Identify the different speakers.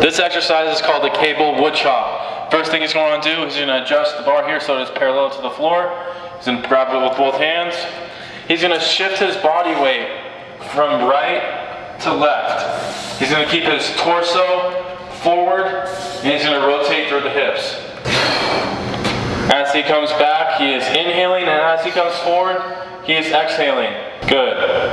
Speaker 1: This exercise is called the cable wood chop. First thing he's going to do is he's going to adjust the bar here so it's parallel to the floor. He's going to grab it with both hands. He's going to shift his body weight from right to left. He's going to keep his torso forward and he's going to rotate through the hips. As he comes back, he is inhaling and as he comes forward, he is exhaling. Good.